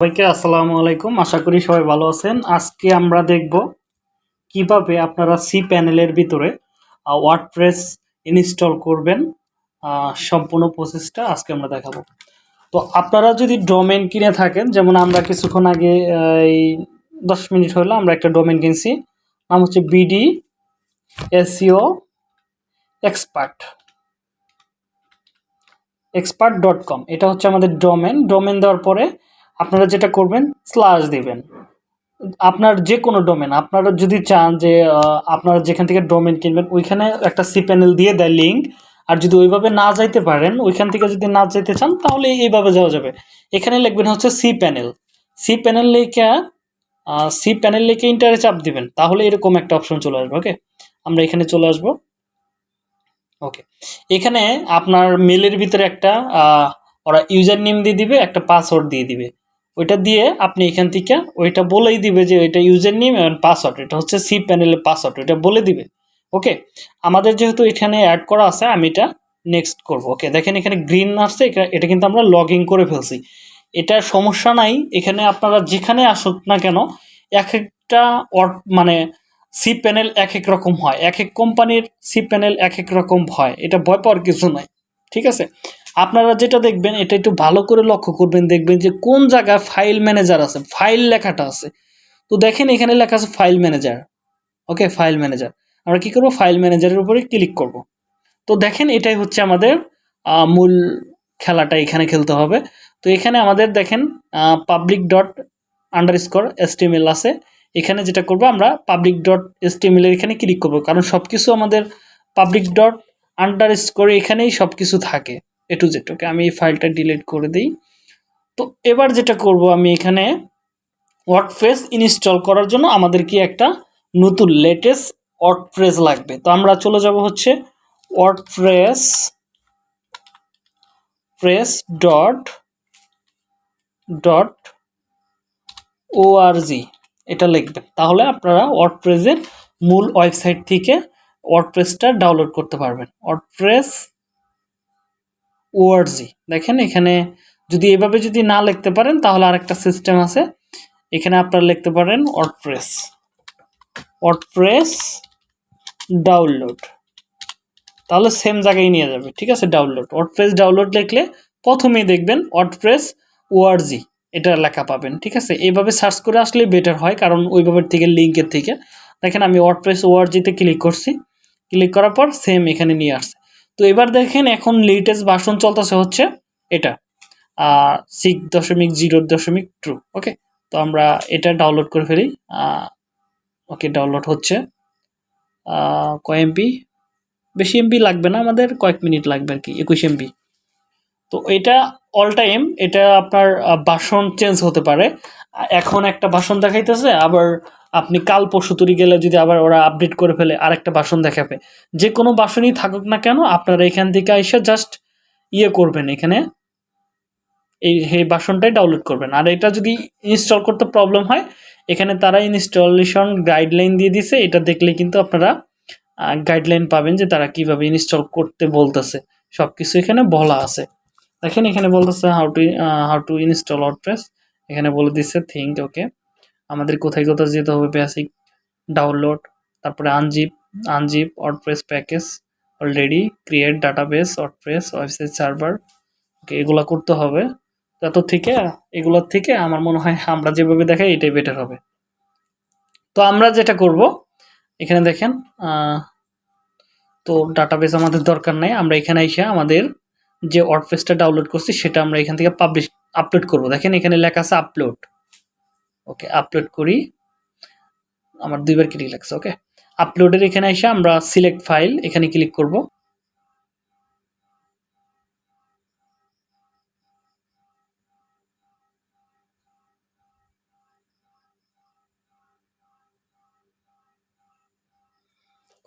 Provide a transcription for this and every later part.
সবাইকে আসসালামু আলাইকুম। আশা করি সবাই ভালো আছেন। আজকে আমরা দেখব কীভাবে আপনারা সি প্যানেলের ভিতরে ওয়ার্ডপ্রেস ইনস্টল করবেন সম্পূর্ণ প্রসেসটা আজকে আমরা দেখাবো। তো আপনারা যদি ডোমেন কিনে থাকেন, যেমন আমরা কিছুক্ষণ আগে এই দশ মিনিট হলো আমরা একটা ডোমেন কিনছি, নাম হচ্ছে BD SEO expert expert dot com এটা হচ্ছে আমাদের ডোমেন ডোমেন দেওয়ার পরে আপনারা যেটা করবেন স্ল্যাশ দিবেন। আপনার যে কোনো ডোমেন আপনারা যদি চান যে আপনারা যেখান থেকে ডোমেন কিনবেন, ওইখানে একটা সি প্যানেল দিয়ে দেয় লিঙ্ক আর যদি ওইভাবে না যাইতে পারেন, ওইখান থেকে যদি না যেতে চান, তাহলে এইভাবে যাওয়া যাবে। এখানে লিখবেন হচ্ছে সি প্যানেল সি প্যানেল লিখে সি প্যানেল লিখে ইন্টারে চাপ দিবেন। তাহলে এরকম একটা অপশন চলে আসবে ওকে আমরা এখানে চলে আসব। ওকে এখানে আপনার মেলের ভিতরে একটা ওরা ইউজার নেম দিয়ে দিবে, একটা পাসওয়ার্ড দিয়ে দিবে। ওইটা দিয়ে আপনি এখান থেকে ওইটা বলেই দিবে যে ওইটা ইউজার নেম এবং পাসওয়ার্ড এটা হচ্ছে সি প্যানেলের পাসওয়ার্ড ওইটা বলে দিবে। ওকে আমাদের যেহেতু এখানে অ্যাড করা আছে, আমি এটা নেক্সট করব। ওকে দেখেন এখানে গ্রিন আসছে, এটা- কিন্তু আমরা লগ করে ফেলছি। এটা সমস্যা নাই, এখানে আপনারা যেখানে আসুক না কেন, এক একটা মানে সি প্যানেল এক এক রকম হয়। এক এক কোম্পানির সি প্যানেল এক এক রকম হয়। এটা ভয় পাওয়ার কিছু নাই। ঠিক আছে? আপনারা যেটা দেখবেন, এটা একটু ভালো করে লক্ষ্য করবেন, দেখবেন যে কোন জায়গায় ফাইল ম্যানেজার আছে ফাইল লেখাটা আছে। তো দেখেন এখানে লেখা আছে file manager okay file manager আমরা কি করব? ফাইল ম্যানেজারের উপরে ক্লিক করব। তো দেখেন এটাই হচ্ছে আমাদের মূল খেলাটা এখানে খেলতে হবে। তো এখানে আমাদের দেখেন public dot underscore HTML আছে। এখানে যেটা করব আমরা পাবলিক ডট এসটিএমএল এর এখানে ক্লিক করব। কারণ সব কিছু আমাদের পাবলিক ডট আন্ডার স্কোর এখানেই সব কিছু থাকে। এ টু জেড ওকে আমি এই ফাইলটা ডিলিট করে দিই। তো এবার যেটা করব আমি এখানে ওয়ার্ডপ্রেস ইনস্টল করার জন্য আমাদের কি একটা নতুন লেটেস্ট ওয়ার্ডপ্রেস লাগবে। তো আমরা চলে যাব হচ্ছে WordPress press dot dot ORG এটা লিখবেন। তাহলে আপনারা ওয়ার্ডপ্রেসের মূল ওয়েবসাইট থেকে ওয়ার্ডপ্রেসটা ডাউনলোড করতে পারবেন। ওয়ার্ডপ্রেস ওআরজি দেখেন, এখানে যদি এভাবে যদি না লিখতে পারেন, তাহলে আরেকটা সিস্টেম আছে। এখানে আপনারা লিখতে পারেন ওয়ার্ডপ্রেস ওয়ার্ডপ্রেস ডাউনলোড তাহলে সেম জায়গায় নিয়ে যাবে। ঠিক আছে ডাউনলোড ওয়ার্ডপ্রেস ডাউনলোড লিখলে প্রথমেই দেখবেন ওয়ার্ডপ্রেস ওআরজি এটা লেখা পাবেন। ঠিক আছে এইভাবে সার্চ করে আসলে বেটার হয়, কারণ ওইভাবে থেকে লিঙ্কের থেকে। দেখেন, আমি ওয়ার্ডপ্রেস ওআরজিতে ক্লিক করছি। ক্লিক করার পর সেম এখানে নিয়ে আসছে। তো এবার দেখেন এখন লেটেস্ট ভার্সন চলতেছে হচ্ছে এটা সিক্স দশমিক জিরো দশমিক ট্রু ওকে তো আমরা এটা ডাউনলোড করে ফেলি ওকে ডাউনলোড হচ্ছে কয় এমবি বেশি এমবি লাগবে না আমাদের, কয়েক মিনিট লাগবে আর কি, একুশ এমবি তো এটা অল টাইম এটা আপনার বাসন চেঞ্জ হতে পারে। এখন একটা বাসন দেখাইতেছে, আবার আপনি কাল পরশু তৈরি গেলে যদি আবার ওরা আপডেট করে ফেলে, আরেকটা বাসন দেখাবে। যে কোনো বাসনই থাকুক না কেন, আপনারা এখান থেকে এসে জাস্ট ইয়ে করবেন এখানে। এই এই বাসনটাই ডাউনলোড করবেন। আর এটা যদি ইনস্টল করতে প্রবলেম হয়, এখানে তারা ইনস্টলেশন গাইডলাইন দিয়ে দিছে। এটা দেখলে কিন্তু আপনারা গাইডলাইন পাবেন যে তারা কীভাবে ইনস্টল করতে বলতেছে। সব কিছু এখানে বলা আছে। দেখেন এখানে বলতেছে how to how to install WordPress এখানে বলে দিচ্ছে থিঙ্ক ওকে আমাদের কোথায় কোথায় যেতে হবে বেসিক ডাউনলোড তারপরে unzip unzip WordPress package already create database WordPress website server okay এগুলা করতে হবে। তত থেকে এগুলোর থেকে আমার মনে হয় আমরা যেভাবে দেখাই, এটাই বেটার হবে। তো আমরা যেটা করব, এখানে দেখেন তো ডাটাবেস আমাদের দরকার নাই। আমরা এখানে এসে আমাদের যে ওয়ার্ডপ্রেসটা ডাউনলোড করছি, সেটা আমরা এখান থেকে পাবলিশ আপলোড করব। দেখেন এখানে লেখা আছে আপলোড ওকে আপলোড করি। আমার দুইবার ক্লিক লাগছে ওকে আপলোডের এখানে এসে আমরা সিলেক্ট ফাইল এখানে ক্লিক করব।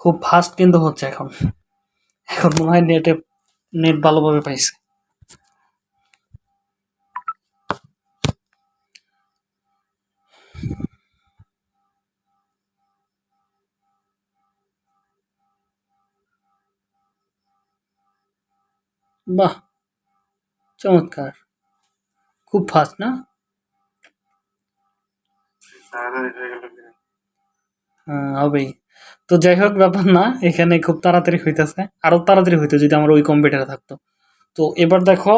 খুব ফাস্ট কিন্তু হচ্ছে এখন। এখন মনে হয় নেটে নেট ভালোভাবে পাইছে। বাহ চমৎকার। খুব ফাস্ট না? হ্যাঁ, হবেই। তো যাই হোক ব্যাপার না এখানে খুব তাড়াতাড়ি হইতেছে। আরও তাড়াতাড়ি হইতো যদি আমার ওই কম্পিউটারে থাকতো। তো এবার দেখো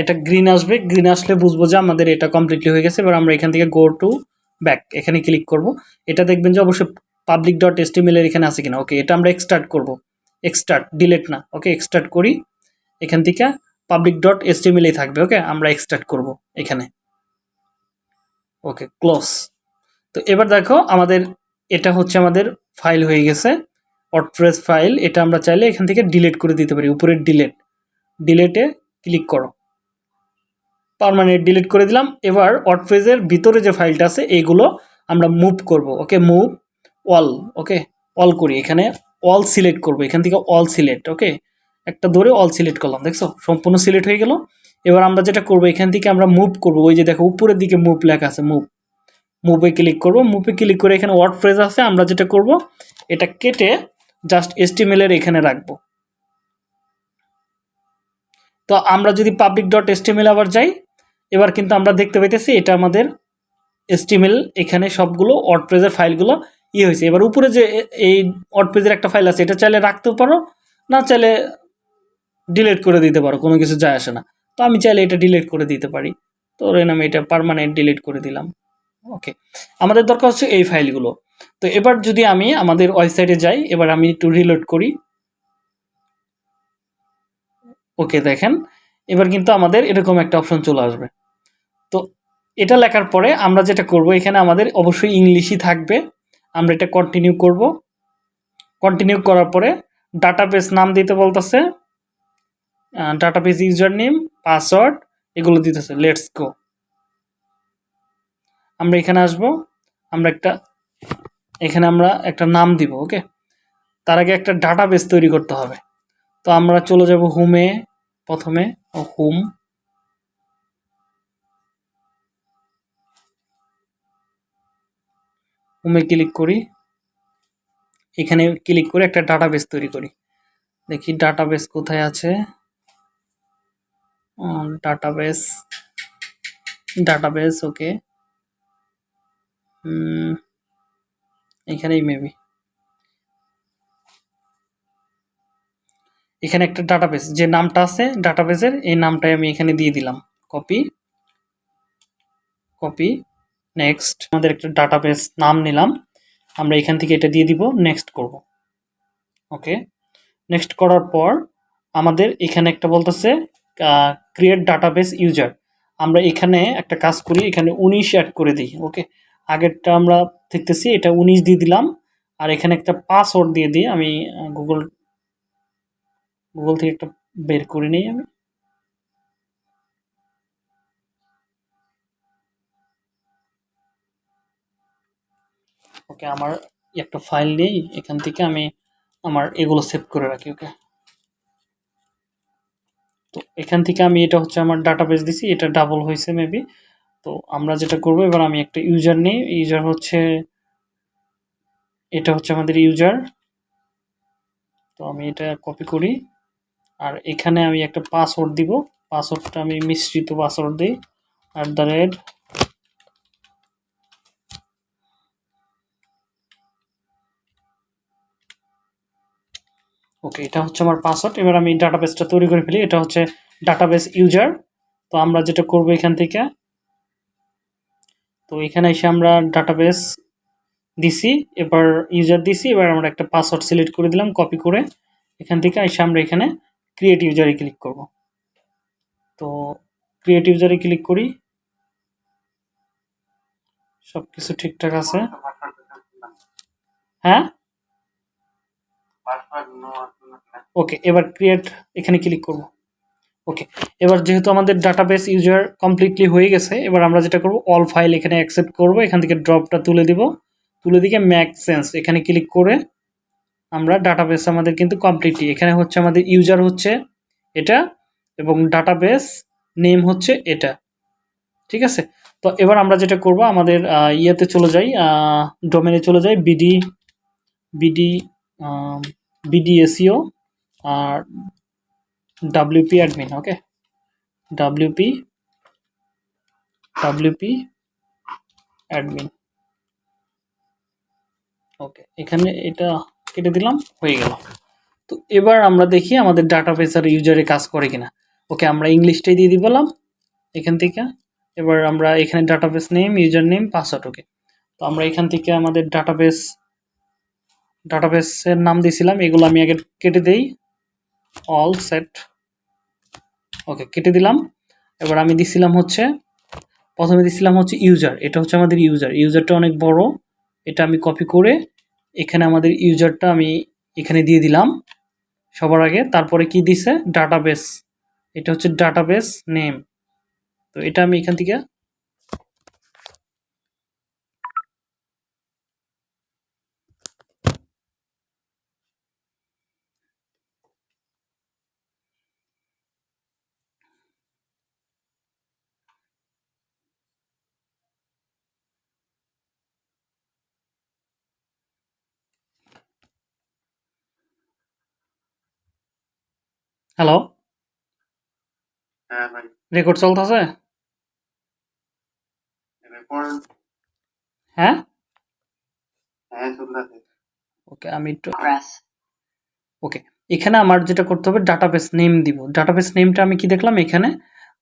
এটা গ্রিন আসবে। গ্রিন আসলে বুঝব যে আমাদের এটা কমপ্লিটলি হয়ে গেছে। এবার আমরা এখান থেকে গো টু ব্যাক এখানে ক্লিক করব। এটা দেখবেন যে অবশ্যই পাবলিক ডট এর এখানে আছে কিনা। ওকে এটা আমরা এক্সটার্ট করব। এক্সটার্ট ডিলেট না। ওকে এক্সটার্ট করি। এখান থেকে পাবলিক ডট এসটিএমএলই থাকবে ওকে আমরা এক্সটার্ট করব এখানে। ওকে ক্লোজ তো এবার দেখো, আমাদের এটা হচ্ছে আমাদের ফাইল হয়ে গেছে অটপ্রেস ফাইল এটা আমরা চাইলে এখান থেকে ডিলেট করে দিতে পারি উপরের ডিলেট ডিলেটে ক্লিক করো। পারমানেন্ট ডিলিট করে দিলাম, এবার অটপ্রেজের ভিতরে যে ফাইলটা আছে এইগুলো আমরা মুভ করব okay move all okay all করি, এখানে অল সিলেক্ট করব, এখান থেকে অল সিলেক্ট ওকে একটা ধরে অল সিলেক্ট করলাম, দেখছ? সম্পূর্ণ সিলেক্ট হয়ে গেল। এবার আমরা যেটা করব, এখান থেকে আমরা মুভ করব। ওই যে দেখো, উপরের দিকে মুভ লেখা আছে মুভ মুভে ক্লিক করব। মুভে ক্লিক করে এখানে ওয়ার্ড ফ্রেজ আছে। আমরা যেটা করব, এটা কেটে জাস্ট এর এখানে রাখব। তো আমরা যদি পাবলিক ডট এসটিএমএল আবার যাই, এবার কিন্তু আমরা দেখতে পাইতেছি এটা আমাদের এসটিএমএল এখানে সবগুলো ওয়ার্ড ওয়ার্ডপ্রেজের ফাইলগুলো ইয়ে হয়েছে। এবার উপরে যে এই ওয়ার্ডপ্রেজের একটা ফাইল আছে, এটা চাইলে রাখতেও পারো, না চাইলে ডিলিট করে দিতে পারো, কোনো কিছু যায় আসে না। তো আমি চাইলে এটা ডিলেট করে দিতে পারি। তো ধরেন আমি এটা পার্মানেন্ট ডিলিট করে দিলাম। ওকে আমাদের দরকার হচ্ছে এই ফাইলগুলো। তো এবার যদি আমি আমাদের ওয়েবসাইটে যাই, এবার আমি একটু রিলোড করি। ওকে দেখেন। এবার কিন্তু আমাদের এরকম একটা অপশন চলে আসবে। তো এটা লেখার পরে আমরা যেটা করব, এখানে আমাদের অবশ্যই ইংলিশই থাকবে। আমরা এটা কন্টিনিউ করব। কন্টিনিউ করার পরে ডাটাবেস নাম দিতে বলতেছে। ডাটাবেস ইউজার নেম পাসওয়ার্ড এগুলো দিতেছে লেটস গো আমরা এখানে আসব, আমরা একটা, এখানে আমরা একটা নাম দিব ওকে তার আগে একটা ডাটাবেস তৈরি করতে হবে। তো আমরা চলে যাব হোমে প্রথমে হোম হোমে ক্লিক করি। এখানে ক্লিক করে একটা ডাটাবেস তৈরি করি। দেখি ডাটাবেস কোথায় আছে? ডাটাবেস ডাটাবেস ওকে এখানেই মেবি এখানে একটা ডাটাবেস যে নামটা আছে ডাটাবেসের এই নামটাই আমি এখানে দিয়ে দিলাম। কপি কপি নেক্সট আমাদের একটা ডাটাবেস নাম নিলাম। আমরা এখান থেকে এটা দিয়ে দিব নেক্সট করব। ওকে নেক্সট করার পর আমাদের এখানে একটা বলতেছে ক্রিয়েট ডাটাবেস ইউজার আমরা এখানে একটা কাজ করি, এখানে উনিশ অ্যাড করে দিই ওকে আগেরটা আমরা দেখতেছি, এটা উনিশ দিয়ে দিলাম, আর এখানে একটা পাসওয়ার্ড দিয়ে দিই, আমি গুগল গুগল থেকে একটা বের করে নিই আমি। ওকে আমার একটা ফাইল নেই, এখান থেকে আমি আমার এগুলো সেভ করে রাখি ওকে তো এখান থেকে আমি এটা হচ্ছে আমার ডাটাবেস দিছি, এটা ডাবল হয়েছে মেবি তো আমরা যেটা করব, এবার আমি একটা ইউজার নিই। ইউজার হচ্ছে, এটা হচ্ছে আমাদের ইউজার তো আমি এটা কপি করি। আর এখানে আমি একটা পাসওয়ার্ড দিব। পাসওয়ার্ডটা আমি মিশ্রিত পাসওয়ার্ড দিই। অ্যাট দ্য রেট ওকে এটা হচ্ছে আমার পাসওয়ার্ড এবার আমি ডাটাবেসটা তৈরি করে ফেলি। এটা হচ্ছে ডাটাবেস ইউজার তো আমরা যেটা করব এখান থেকে, তো এখানে এসে আমরা ডাটাবেস দিছি, এবার ইউজার দিছি, এবার আমরা একটা পাসওয়ার্ড সিলেক্ট করে দিলাম কপি করে এখান থেকে এসে আমরা এখানে ক্রিয়েট ইউজারে ক্লিক করব। তো ক্রিয়েট ইউজারে ক্লিক করি। সব কিছু ঠিকঠাক আছে। হ্যাঁ? ওকে এবার ক্রিয়েট এখানে ক্লিক করব। ওকে এবার যেহেতু আমাদের ডাটাবেস ইউজার কমপ্লিটলি হয়ে গেছে, এবার আমরা যেটা করব অল ফাইল এখানে অ্যাকসেপ্ট করব, এখান থেকে ড্রপটা তুলে দিব। তুলে দিকে ম্যাক সেন্স এখানে ক্লিক করে আমরা ডাটাবেস আমাদের কিন্তু কমপ্লিটলি এখানে হচ্ছে আমাদের ইউজার হচ্ছে এটা এবং ডাটাবেস নেম হচ্ছে এটা। ঠিক আছে? তো এবার আমরা যেটা করব, আমাদের ইয়েতে চলে যাই ডোমেনে চলে যাই বিডি বিডি বিডিএসইও আর WP admin okay WP WP admin okay এখানে এটা কেটে দিলাম, হয়ে গেল। তো এবার আমরা দেখি আমাদের ডাটাবেস আর ইউজারে কাজ করে কিনা। ওকে, আমরা ইংলিশটাই দিয়ে দিলাম এখান থেকে। এবার আমরা এখানে database name, user name password okay তো আমরা এখান থেকে আমাদের ডাটাবেস ডাটাবেসের নাম দিয়েছিলাম, এগুলো আমি আগে কেটে দেই। অল সেট ওকে কেটে দিলাম। এবার আমি দিছিলাম হচ্ছে, প্রথমে দিছিলাম হচ্ছে ইউজার এটা হচ্ছে আমাদের ইউজার ইউজারটা অনেক বড়, এটা আমি কপি করে এখানে আমাদের ইউজারটা আমি এখানে দিয়ে দিলাম সবার আগে। তারপরে কি দিছে? ডাটাবেস এটা হচ্ছে ডাটাবেস নেম তো এটা আমি এখান থেকে হ্যালো হ্যাঁ ভাই। রেকর্ড চলতেছে? রেকর্ড হ্যাঁ? হ্যাঁ চলতেছে। ওকে আমি একটু ওকে এখানে আমার যেটা করতে হবে ডাটাবেস নেম দিব। ডাটাবেস নেমটা আমি কি দেখলাম এখানে?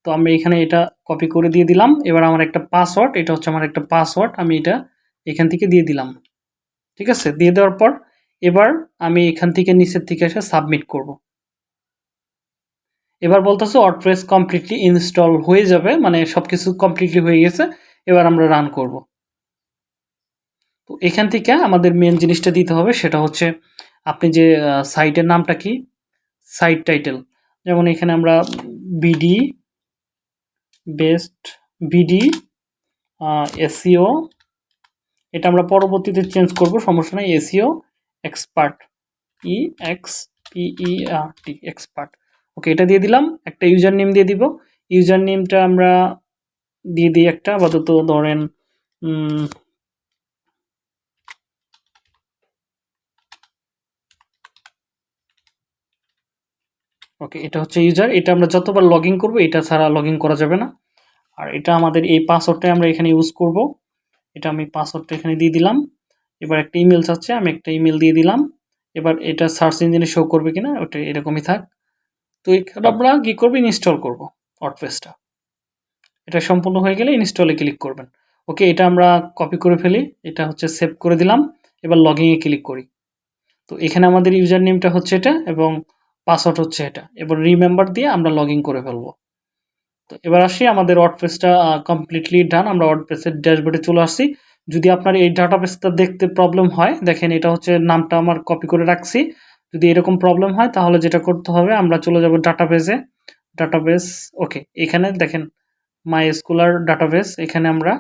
তো আমি এখানে এটা কপি করে দিয়ে দিলাম। এবার আমার একটা পাসওয়ার্ড এটা হচ্ছে আমার একটা পাসওয়ার্ড আমি এটা এখান থেকে দিয়ে দিলাম। ঠিক আছে? দিয়ে দেওয়ার পর এবার আমি এখান থেকে নিচের থেকে এসে সাবমিট করব। এবার বলতেছে ওয়ার্ডপ্রেস কমপ্লিটলি ইনস্টল হয়ে যাবে মানে সব কিছু কমপ্লিটলি হয়ে গেছে, এবার আমরা রান করব। তো এখান থেকে আমাদের মেন জিনিসটা দিতে হবে, সেটা হচ্ছে আপনি যে সাইটের নামটা কি? সাইট টাইটেল যেমন এখানে আমরা বিডি বেস্ট বিডি এসিও এটা আমরা পরবর্তীতে চেঞ্জ করব, সমস্যা নাই SEO expert E X P E R T expert okay এটা দিয়ে দিলাম। একটা ইউজার নেম দিয়ে দিব। ইউজার নেমটা আমরা দিয়ে দিই একটা। আপাতত ধরেন ওকে এটা হচ্ছে ইউজার এটা আমরা যতবার লগ ইন করব, এটা ছাড়া লগ করা যাবে না। আর এটা আমাদের এই পাসওয়ার্ডটাই আমরা এখানে ইউজ করব। এটা আমি পাসওয়ার্ডটা এখানে দিয়ে দিলাম। এবার একটা ইমেল চাচ্ছে, আমি একটা ইমেল দিয়ে দিলাম। এবার এটা সার্চ ইঞ্জিনে শো করবে কিনা, ওটা এরকমই থাক। তো এখানে আমরা কী করব? ইনস্টল করব ওয়ার্ডপ্রেসটা এটা সম্পূর্ণ হয়ে গেলে ইনস্টলে ক্লিক করবেন। ওকে এটা আমরা কপি করে ফেলি। এটা হচ্ছে সেভ করে দিলাম। এবার লগইনে ক্লিক করি। তো এখানে আমাদের ইউজার নেমটা হচ্ছে এটা এবং পাসওয়ার্ড হচ্ছে এটা। এবার রিমেম্বার দিয়ে আমরা লগ করে ফেলব। তো এবার আসি, আমাদের ওয়ার্ডপ্রেসটা কমপ্লিটলি ডান আমরা ওয়ার্ডপ্রেসের ড্যাশবোর্ডে চলে আসছি। যদি আপনার এই ডাটাবেসটা দেখতে প্রবলেম হয়, দেখেন এটা হচ্ছে নামটা আমার কপি করে রাখছি। যদি এরকম প্রবলেম হয়, তাহলে যেটা করতে হবে, আমরা চলে যাব ডাটাবেসে ডাটাবেস ওকে এখানে দেখেন মাই স্কুলার ডাটাবেস এখানে আমরা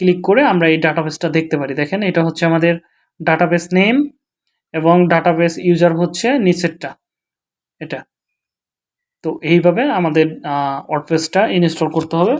ক্লিক করে আমরা এই ডাটাবেসটা দেখতে পারি। দেখেন, এটা হচ্ছে আমাদের ডাটাবেস নেম এবং ডাটাবেস ইউজার হচ্ছে নিচেরটা, এটা। তো এইভাবে আমাদের ওয়ার্ডপ্রেসটা ইনস্টল করতে হবে।